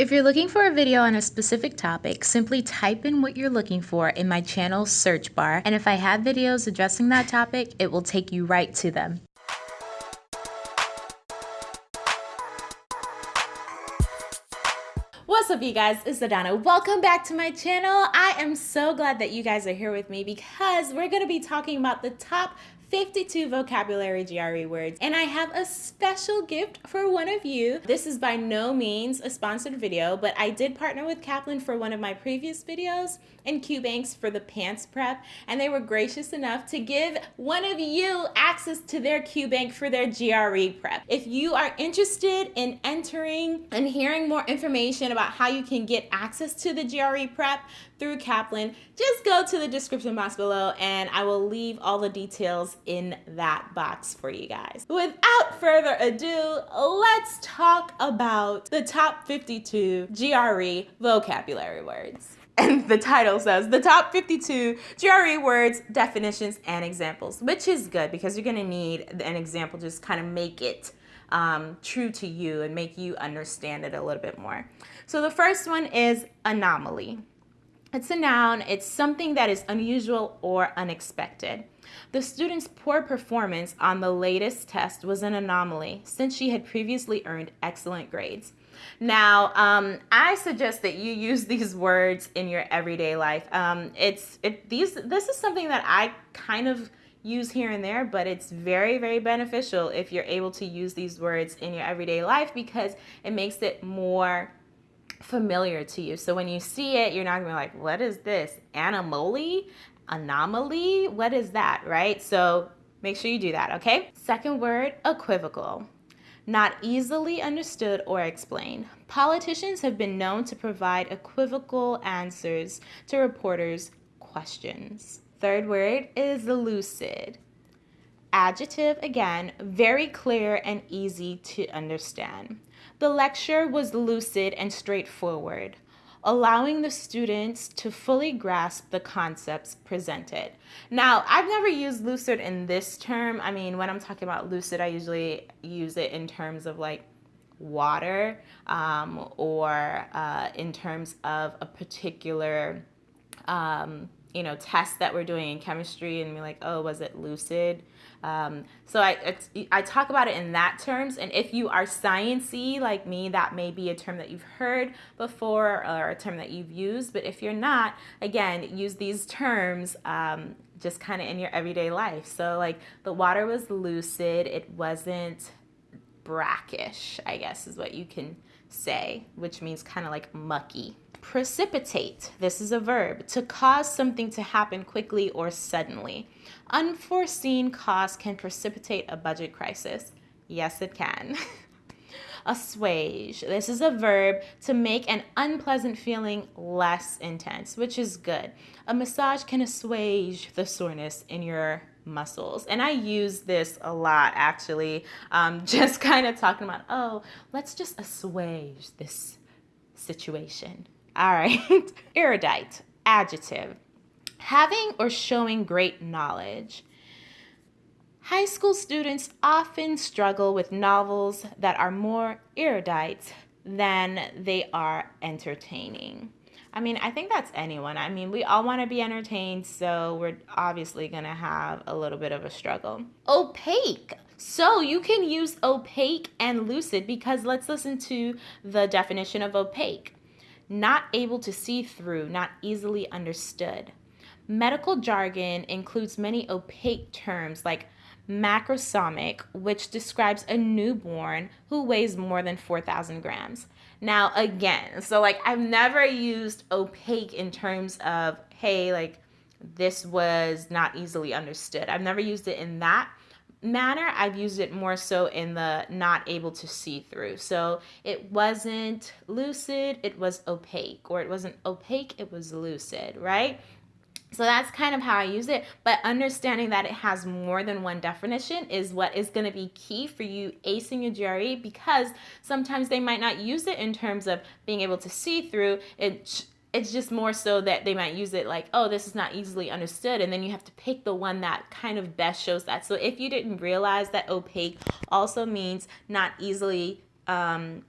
If you're looking for a video on a specific topic, simply type in what you're looking for in my channel's search bar, and if I have videos addressing that topic, it will take you right to them. What's up you guys, it's Adana. Welcome back to my channel. I am so glad that you guys are here with me because we're gonna be talking about the top 52 vocabulary GRE words. And I have a special gift for one of you. This is by no means a sponsored video, but I did partner with Kaplan for one of my previous videos and QBanks for the PANCE prep. And they were gracious enough to give one of you access to their QBank for their GRE prep. If you are interested in entering and hearing more information about how you can get access to the GRE prep through Kaplan, just go to the description box below and I will leave all the details in that box for you guys. Without further ado, let's talk about the top 52 GRE vocabulary words. And the title says the top 52 GRE words, definitions, and examples, which is good because you're gonna need an example to just kind of make it um, true to you and make you understand it a little bit more. So the first one is anomaly. It's a noun, it's something that is unusual or unexpected. The student's poor performance on the latest test was an anomaly since she had previously earned excellent grades. Now, um, I suggest that you use these words in your everyday life. Um, it's it, these. This is something that I kind of use here and there, but it's very, very beneficial if you're able to use these words in your everyday life because it makes it more familiar to you. So when you see it, you're not gonna be like, what is this? Anomaly? Anomaly? What is that, right? So make sure you do that, okay? Second word, equivocal. Not easily understood or explained. Politicians have been known to provide equivocal answers to reporters' questions. Third word is lucid. Adjective, again, very clear and easy to understand. The lecture was lucid and straightforward, allowing the students to fully grasp the concepts presented. Now, I've never used lucid in this term. I mean, when I'm talking about lucid, I usually use it in terms of like water um, or uh, in terms of a particular um, you know, tests that we're doing in chemistry and be like, oh, was it lucid? Um, so I, I talk about it in that terms. And if you are sciency like me, that may be a term that you've heard before or a term that you've used. But if you're not, again, use these terms um, just kind of in your everyday life. So like the water was lucid. It wasn't brackish, I guess is what you can say, which means kind of like mucky. Precipitate, this is a verb, to cause something to happen quickly or suddenly. Unforeseen costs can precipitate a budget crisis. Yes, it can. assuage. This is a verb to make an unpleasant feeling less intense, which is good. A massage can assuage the soreness in your muscles. And I use this a lot actually, um, just kind of talking about, oh, let's just assuage this situation. All right. Erudite, adjective. Having or showing great knowledge. High school students often struggle with novels that are more erudite than they are entertaining. I mean, I think that's anyone. I mean, we all want to be entertained, so we're obviously going to have a little bit of a struggle. Opaque. So you can use opaque and lucid because let's listen to the definition of opaque not able to see through, not easily understood. Medical jargon includes many opaque terms like macrosomic, which describes a newborn who weighs more than 4,000 grams. Now, again, so like I've never used opaque in terms of, hey, like this was not easily understood. I've never used it in that manner, I've used it more so in the not able to see through. So it wasn't lucid, it was opaque, or it wasn't opaque, it was lucid, right? So that's kind of how I use it, but understanding that it has more than one definition is what is going to be key for you acing your GRE because sometimes they might not use it in terms of being able to see through. It it's just more so that they might use it like, oh, this is not easily understood. And then you have to pick the one that kind of best shows that. So if you didn't realize that opaque also means not easily um,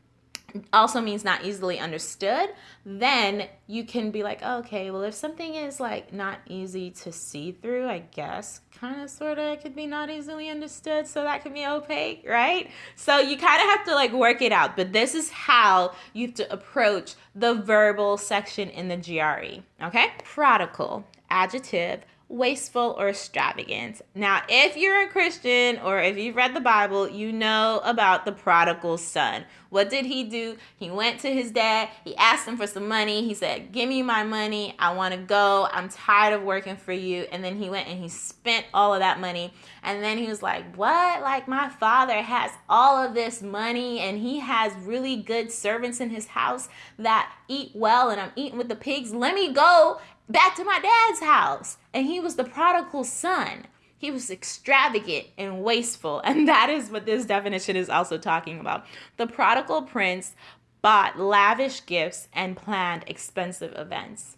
also means not easily understood, then you can be like, oh, okay, well, if something is like not easy to see through, I guess, kind of sort of, could be not easily understood. So that could be opaque, right? So you kind of have to like work it out. But this is how you have to approach the verbal section in the GRE, okay? Prodigal, adjective, wasteful, or extravagant. Now, if you're a Christian or if you've read the Bible, you know about the prodigal son. What did he do? He went to his dad, he asked him for some money. He said, Give me my money. I want to go. I'm tired of working for you. And then he went and he spent all of that money. And then he was like, What? Like, my father has all of this money and he has really good servants in his house that eat well, and I'm eating with the pigs. Let me go back to my dad's house. And he was the prodigal son. He was extravagant and wasteful. And that is what this definition is also talking about. The prodigal prince bought lavish gifts and planned expensive events.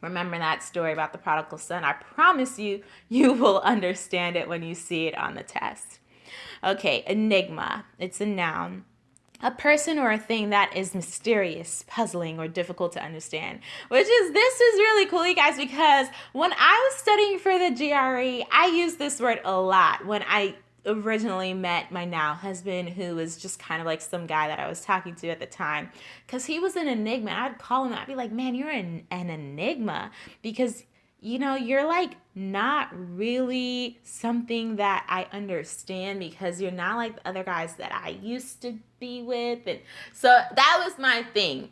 Remember that story about the prodigal son? I promise you, you will understand it when you see it on the test. Okay, enigma. It's a noun a person or a thing that is mysterious, puzzling, or difficult to understand. Which is, this is really cool, you guys, because when I was studying for the GRE, I used this word a lot when I originally met my now husband, who was just kind of like some guy that I was talking to at the time, because he was an enigma. I'd call him, I'd be like, man, you're an, an enigma, because you know, you're like not really something that I understand because you're not like the other guys that I used to be with. And so that was my thing.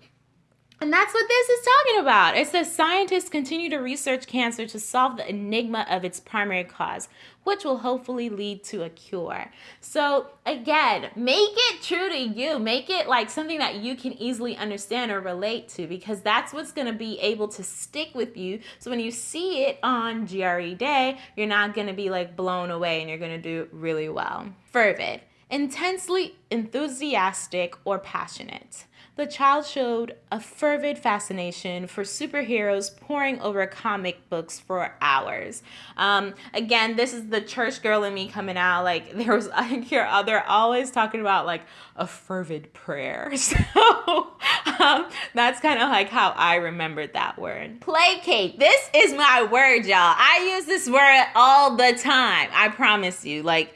And that's what this is talking about. It says scientists continue to research cancer to solve the enigma of its primary cause, which will hopefully lead to a cure. So, again, make it true to you. Make it like something that you can easily understand or relate to because that's what's going to be able to stick with you. So, when you see it on GRE day, you're not going to be like blown away and you're going to do really well. Fervid, intensely enthusiastic or passionate the child showed a fervid fascination for superheroes poring over comic books for hours. Um, again, this is the church girl in me coming out. Like there was, I hear they're always talking about like a fervid prayer. So um, that's kind of like how I remembered that word. Placate. This is my word, y'all. I use this word all the time. I promise you. Like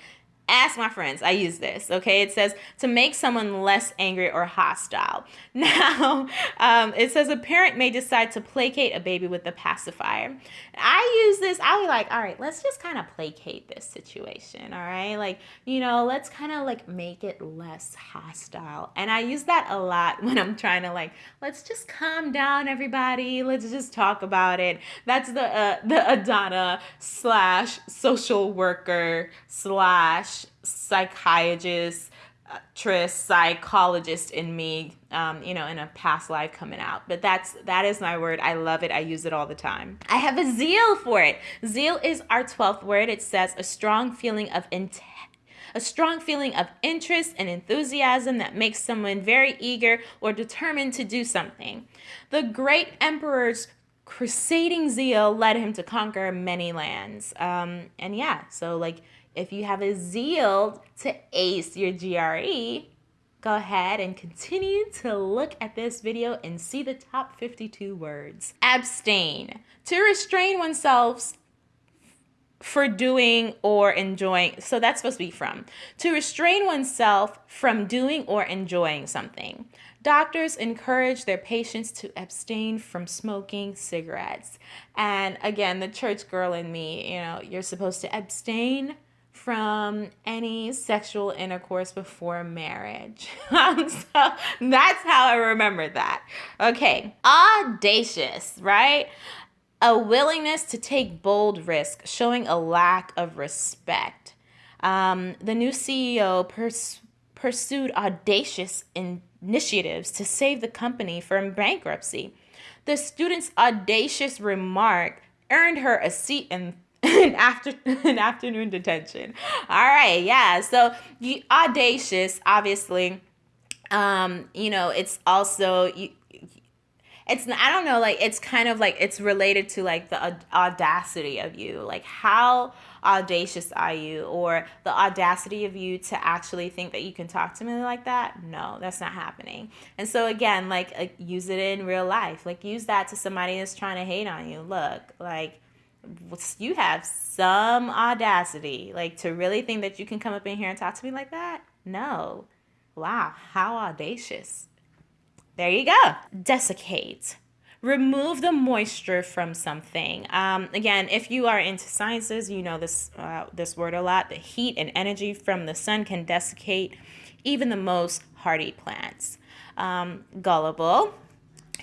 ask my friends. I use this, okay? It says to make someone less angry or hostile. Now, um, it says a parent may decide to placate a baby with a pacifier. I use this, I'll be like, all right, let's just kind of placate this situation, all right? Like, you know, let's kind of like make it less hostile. And I use that a lot when I'm trying to like, let's just calm down, everybody. Let's just talk about it. That's the uh, the Adana slash social worker slash psychiatrist, uh, trist, psychologist in me, um, you know, in a past life coming out. But that's that is my word. I love it. I use it all the time. I have a zeal for it. Zeal is our 12th word. It says a strong feeling of intent a strong feeling of interest and enthusiasm that makes someone very eager or determined to do something. The great emperor's crusading zeal led him to conquer many lands. Um, and yeah, so like if you have a zeal to ace your GRE, go ahead and continue to look at this video and see the top 52 words. Abstain. To restrain oneself for doing or enjoying. So that's supposed to be from. To restrain oneself from doing or enjoying something. Doctors encourage their patients to abstain from smoking cigarettes. And again, the church girl in me, you know, you're supposed to abstain from any sexual intercourse before marriage. Um, so that's how I remember that. Okay, audacious, right? A willingness to take bold risk, showing a lack of respect. Um, the new CEO pers- pursued audacious initiatives to save the company from bankruptcy. The student's audacious remark earned her a seat in an after an afternoon detention. All right, yeah. So you audacious, obviously. Um, you know, it's also you, it's I don't know like it's kind of like it's related to like the audacity of you like how audacious are you or the audacity of you to actually think that you can talk to me like that no that's not happening and so again like uh, use it in real life like use that to somebody that's trying to hate on you look like you have some audacity like to really think that you can come up in here and talk to me like that no wow how audacious there you go. Desiccate. Remove the moisture from something. Um, again, if you are into sciences, you know this uh, this word a lot. The heat and energy from the sun can desiccate even the most hardy plants. Um, gullible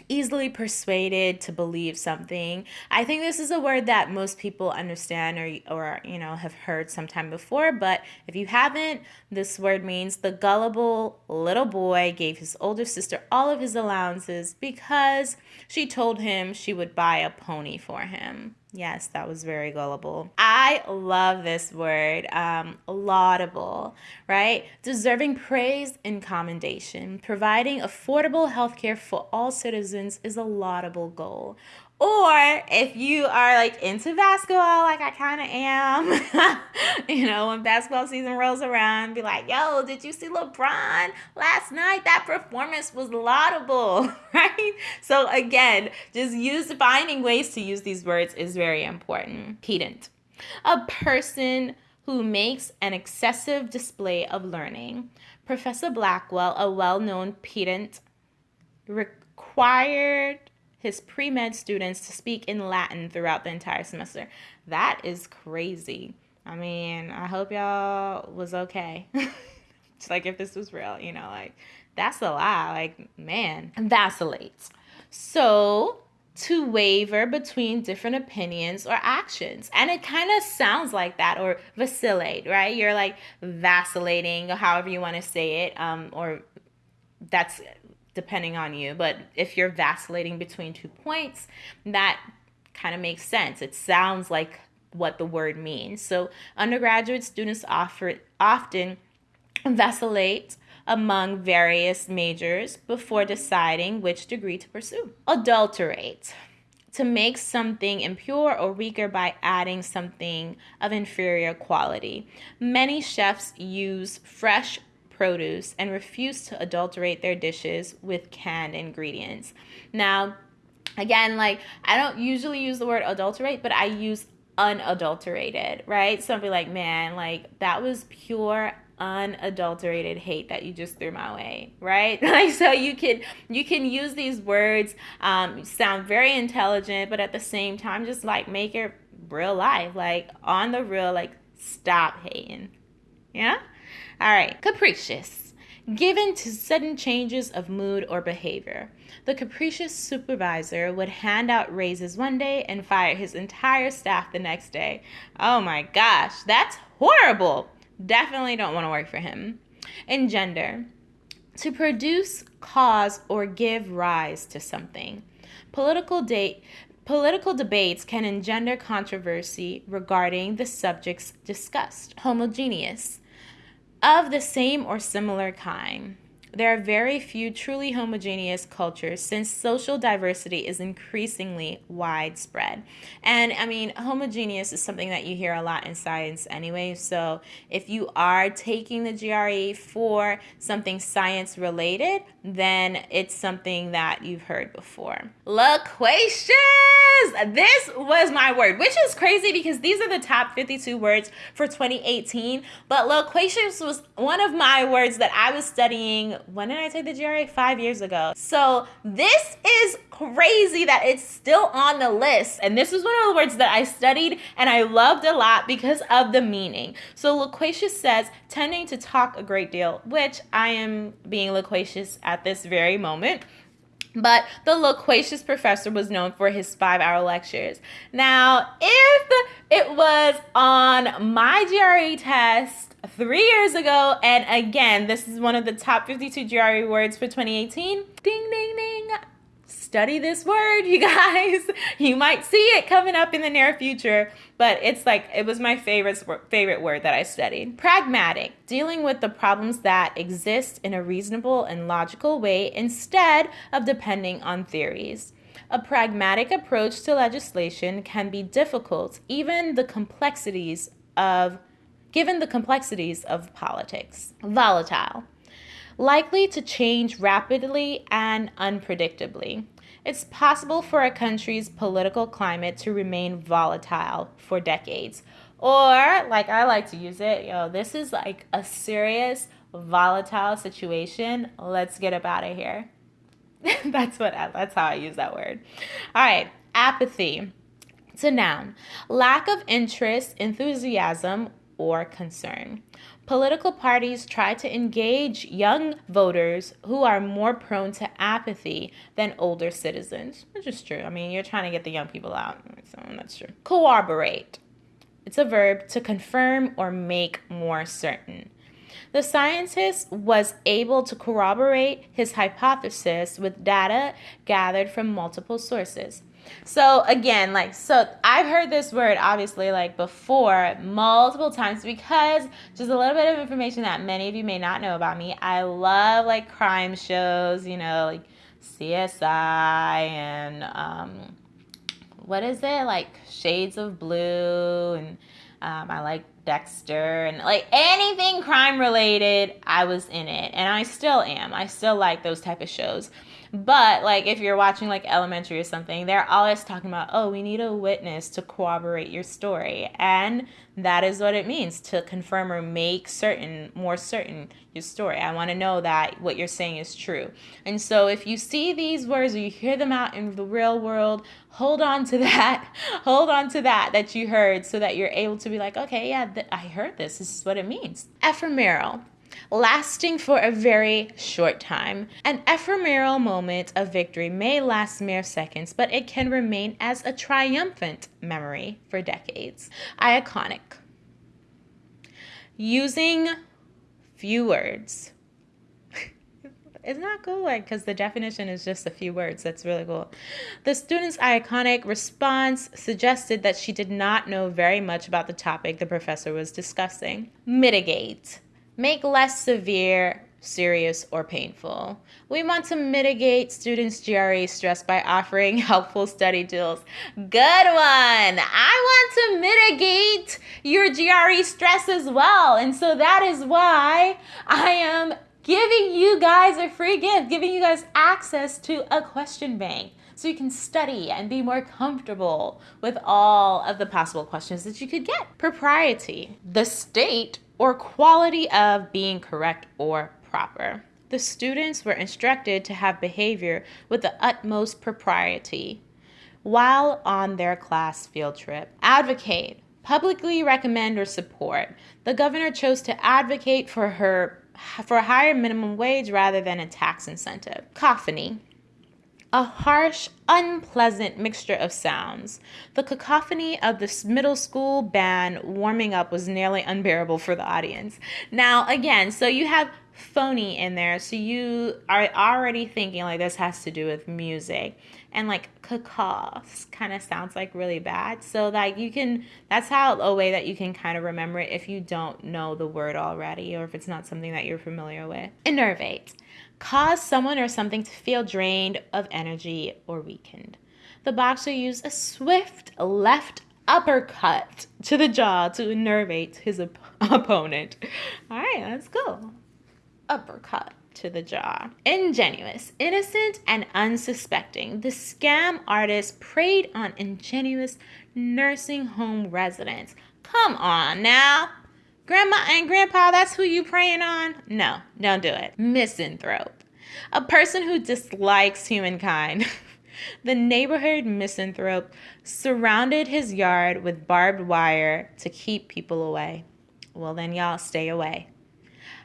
easily persuaded to believe something. I think this is a word that most people understand or, or you know have heard sometime before, but if you haven't, this word means the gullible little boy gave his older sister all of his allowances because she told him she would buy a pony for him. Yes, that was very gullible. I love this word, um, laudable, right? Deserving praise and commendation. Providing affordable healthcare for all citizens is a laudable goal. Or if you are like into basketball, like I kind of am, you know, when basketball season rolls around, be like, yo, did you see LeBron last night? That performance was laudable, right? So again, just use finding ways to use these words is very important. Pedant, a person who makes an excessive display of learning. Professor Blackwell, a well known pedant, required his pre med students to speak in Latin throughout the entire semester. That is crazy. I mean, I hope y'all was okay. like if this was real, you know, like that's a lie. Like, man, vacillates. So, to waver between different opinions or actions. And it kind of sounds like that, or vacillate, right? You're like vacillating, however you want to say it, um, or that's depending on you. But if you're vacillating between two points, that kind of makes sense. It sounds like what the word means. So undergraduate students offer, often vacillate among various majors before deciding which degree to pursue. Adulterate. To make something impure or weaker by adding something of inferior quality. Many chefs use fresh produce and refuse to adulterate their dishes with canned ingredients. Now, again, like I don't usually use the word adulterate, but I use unadulterated, right? So I'll be like, man, like that was pure unadulterated hate that you just threw my way right like so you can you can use these words um sound very intelligent but at the same time just like make it real life like on the real like stop hating yeah all right, capricious. Given to sudden changes of mood or behavior. The capricious supervisor would hand out raises one day and fire his entire staff the next day. Oh my gosh, that's horrible. Definitely don't want to work for him. Engender. To produce, cause, or give rise to something. Political date Political debates can engender controversy regarding the subjects discussed. Homogeneous of the same or similar kind. There are very few truly homogeneous cultures since social diversity is increasingly widespread. And I mean, homogeneous is something that you hear a lot in science anyway. So if you are taking the GRE for something science related, then it's something that you've heard before. Loquacious! This was my word, which is crazy because these are the top 52 words for 2018. But loquacious was one of my words that I was studying when did I take the GRE? Five years ago. So this is crazy that it's still on the list. And this is one of the words that I studied and I loved a lot because of the meaning. So loquacious says tending to talk a great deal, which I am being loquacious at this very moment. But the loquacious professor was known for his five hour lectures. Now, if it was on my GRE test three years ago, and again, this is one of the top 52 GRE words for 2018, ding, ding, ding, study this word, you guys. you might see it coming up in the near future, but it's like it was my favorite favorite word that I studied. Pragmatic, dealing with the problems that exist in a reasonable and logical way instead of depending on theories. A pragmatic approach to legislation can be difficult, even the complexities of given the complexities of politics. Volatile likely to change rapidly and unpredictably. It's possible for a country's political climate to remain volatile for decades. Or, like I like to use it, yo, this is like a serious volatile situation. Let's get up out of here. that's what I, that's how I use that word. All right, apathy. It's a noun. Lack of interest, enthusiasm, or concern. Political parties try to engage young voters who are more prone to apathy than older citizens, which is true. I mean, you're trying to get the young people out, so that's true. Corroborate. It's a verb to confirm or make more certain. The scientist was able to corroborate his hypothesis with data gathered from multiple sources. So again, like so I've heard this word obviously like before multiple times because just a little bit of information that many of you may not know about me. I love like crime shows, you know, like CSI and um what is it? Like Shades of Blue and um, I like Dexter and like anything crime related, I was in it and I still am. I still like those type of shows. But like if you're watching like elementary or something, they're always talking about, oh, we need a witness to corroborate your story. And that is what it means to confirm or make certain, more certain your story. I want to know that what you're saying is true. And so if you see these words or you hear them out in the real world, hold on to that. hold on to that that you heard so that you're able to be like, okay, yeah, I heard this. This is what it means. Ephemeral lasting for a very short time. An ephemeral moment of victory may last mere seconds, but it can remain as a triumphant memory for decades. Laconic. Using few words. Isn't that cool? Like, because the definition is just a few words. That's really cool. The student's laconic response suggested that she did not know very much about the topic the professor was discussing. Mitigate make less severe, serious, or painful. We want to mitigate students' GRE stress by offering helpful study tools. Good one! I want to mitigate your GRE stress as well. And so that is why I am giving you guys a free gift, giving you guys access to a question bank so you can study and be more comfortable with all of the possible questions that you could get. Propriety, the state or quality of being correct or proper. The students were instructed to have behavior with the utmost propriety while on their class field trip. Advocate, publicly recommend or support. The governor chose to advocate for her for a higher minimum wage rather than a tax incentive. Cacophony, a harsh, unpleasant mixture of sounds. The cacophony of the middle school band warming up was nearly unbearable for the audience. Now, again, so you have phony in there, so you are already thinking like this has to do with music. And like cacophs kind of sounds like really bad. So like you can that's how a way that you can kind of remember it if you don't know the word already or if it's not something that you're familiar with. Enervate cause someone or something to feel drained of energy or weakened. The boxer used a swift left uppercut to the jaw to enervate his op- opponent. All right, let's go. Uppercut to the jaw. Ingenuous, innocent, and unsuspecting, the scam artist preyed on ingenuous nursing home residents. Come on now. Grandma and grandpa, that's who you praying on? No, don't do it. Misanthrope. A person who dislikes humankind. the neighborhood misanthrope surrounded his yard with barbed wire to keep people away. Well, then, y'all stay away.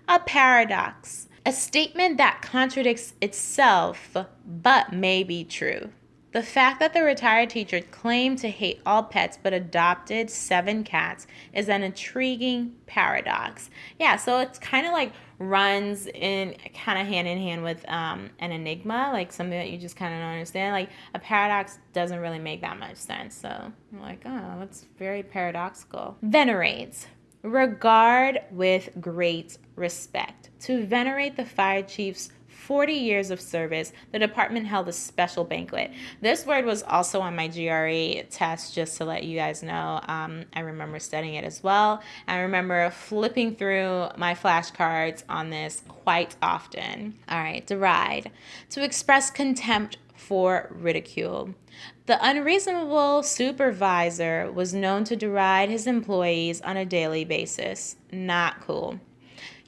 A paradox. A statement that contradicts itself but may be true. The fact that the retired teacher claimed to hate all pets but adopted seven cats is an intriguing paradox. Yeah, so it's kind of like runs in kind of hand in hand with um, an enigma, like something that you just kind of don't understand. Like a paradox doesn't really make that much sense. So I'm like, oh, that's very paradoxical. Venerates. Regard with great respect. To venerate the fire chief's 40 years of service, the department held a special banquet. This word was also on my GRE test, just to let you guys know. Um, I remember studying it as well. I remember flipping through my flashcards on this quite often. All right, deride. To express contempt for ridicule. The unreasonable supervisor was known to deride his employees on a daily basis. Not cool.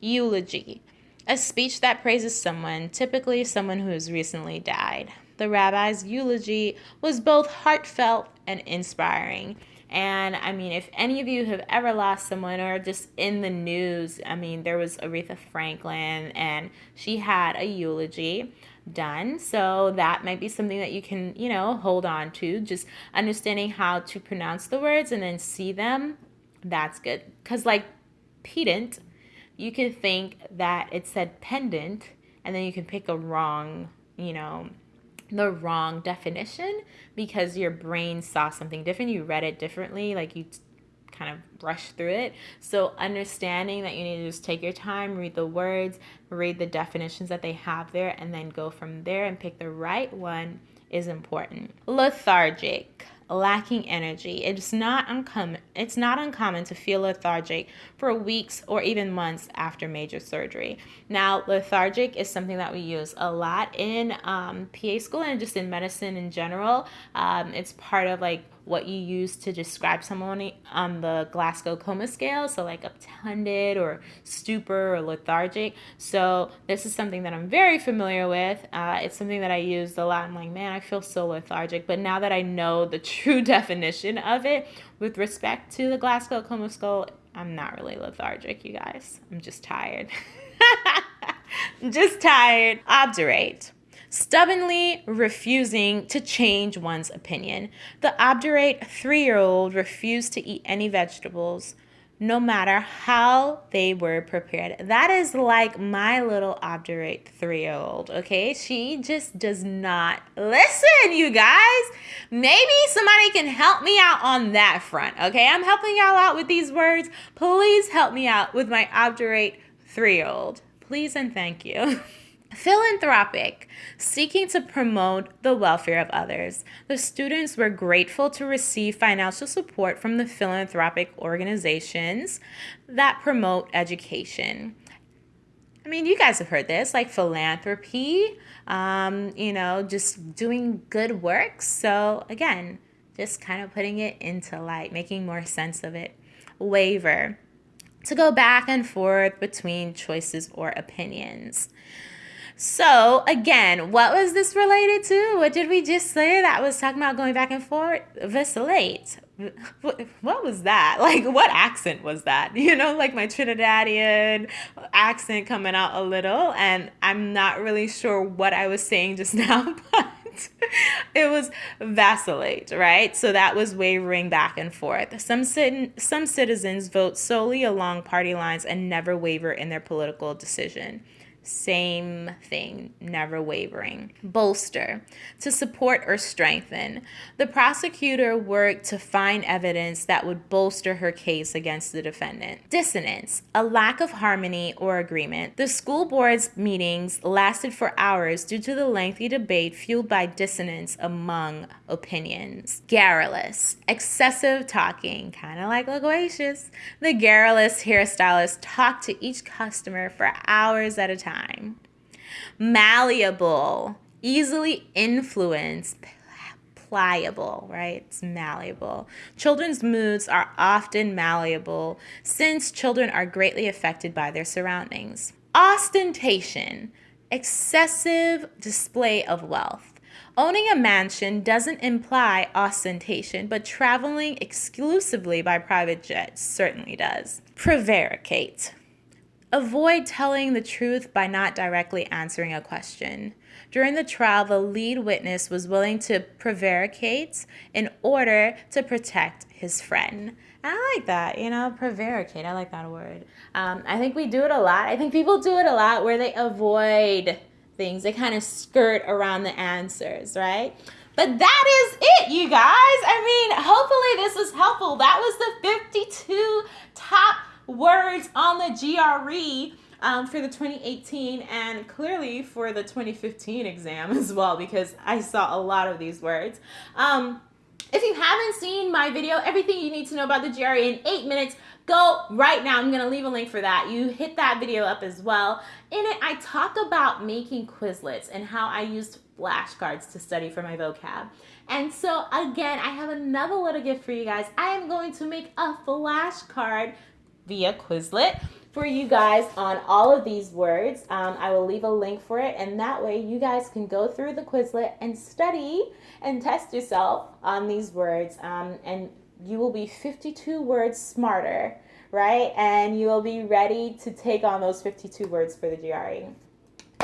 Eulogy. A speech that praises someone, typically someone who has recently died. The rabbi's eulogy was both heartfelt and inspiring. And I mean, if any of you have ever lost someone or just in the news, I mean, there was Aretha Franklin and she had a eulogy done. So that might be something that you can, you know, hold on to. Just understanding how to pronounce the words and then see them. That's good. Because, like, pedant you could think that it said pendant and then you can pick a wrong, you know, the wrong definition because your brain saw something different. You read it differently, like you kind of brush through it. So understanding that you need to just take your time, read the words, read the definitions that they have there, and then go from there and pick the right one is important. Lethargic lacking energy. It's not uncommon it's not uncommon to feel lethargic for weeks or even months after major surgery. Now, lethargic is something that we use a lot in um, PA school and just in medicine in general. Um, it's part of like what you use to describe someone on the Glasgow Coma Scale, so like obtunded or stupor or lethargic. So this is something that I'm very familiar with. Uh, it's something that I used a lot. I'm like, man, I feel so lethargic. But now that I know the true definition of it with respect to the Glasgow Coma Scale, I'm not really lethargic, you guys. I'm just tired. just tired. Obdurate stubbornly refusing to change one's opinion. The obdurate three year old refused to eat any vegetables, no matter how they were prepared. That is like my little obdurate three year old, okay? She just does not listen, you guys. Maybe somebody can help me out on that front, okay? I'm helping y'all out with these words. Please help me out with my obdurate three year old. Please and thank you. Philanthropic, seeking to promote the welfare of others. The students were grateful to receive financial support from the philanthropic organizations that promote education. I mean, you guys have heard this, like philanthropy, um, you know, just doing good work. So, again, just kind of putting it into light, making more sense of it. Waver, to go back and forth between choices or opinions. So, again, what was this related to? What did we just say that was talking about going back and forth? Vacillate. What was that? Like, what accent was that? You know, like my Trinidadian accent coming out a little, and I'm not really sure what I was saying just now, but it was vacillate, right? So that was wavering back and forth. Some cit- some citizens vote solely along party lines and never waver in their political decision. Same thing, never wavering. Bolster, to support or strengthen. The prosecutor worked to find evidence that would bolster her case against the defendant. Dissonance, a lack of harmony or agreement. The school board's meetings lasted for hours due to the lengthy debate fueled by dissonance among opinions. Garrulous, excessive talking, kind of like loquacious. The garrulous hairstylist talked to each customer for hours at a time time. Malleable, easily influenced, pliable, right? It's malleable. Children's moods are often malleable since children are greatly affected by their surroundings. Ostentation, excessive display of wealth. Owning a mansion doesn't imply ostentation, but traveling exclusively by private jet certainly does. Prevaricate Avoid telling the truth by not directly answering a question. During the trial, the lead witness was willing to prevaricate in order to protect his friend. I like that, you know, prevaricate. I like that word. Um, I think we do it a lot. I think people do it a lot where they avoid things, they kind of skirt around the answers, right? But that is it, you guys. I mean, hopefully this was helpful. That was the 52 top words on the GRE um, for the 2018 and clearly for the 2015 exam as well because I saw a lot of these words. Um, if you haven't seen my video, everything you need to know about the GRE in eight minutes, go right now. I'm going to leave a link for that. You hit that video up as well. In it, I talk about making Quizlets and how I used flashcards to study for my vocab. And so again, I have another little gift for you guys. I am going to make a flashcard via Quizlet for you guys on all of these words. Um, I will leave a link for it and that way you guys can go through the Quizlet and study and test yourself on these words um, and you will be 52 words smarter, right? And you will be ready to take on those 52 words for the GRE.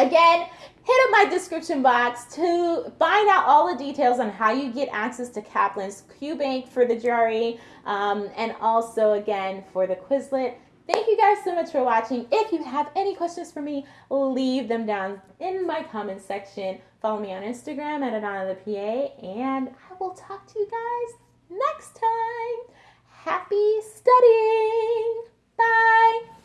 Again, hit up my description box to find out all the details on how you get access to Kaplan's QBank for the GRE um, and also again for the Quizlet. Thank you guys so much for watching. If you have any questions for me, leave them down in my comment section. Follow me on Instagram at Adana the PA and I will talk to you guys next time. Happy studying. Bye.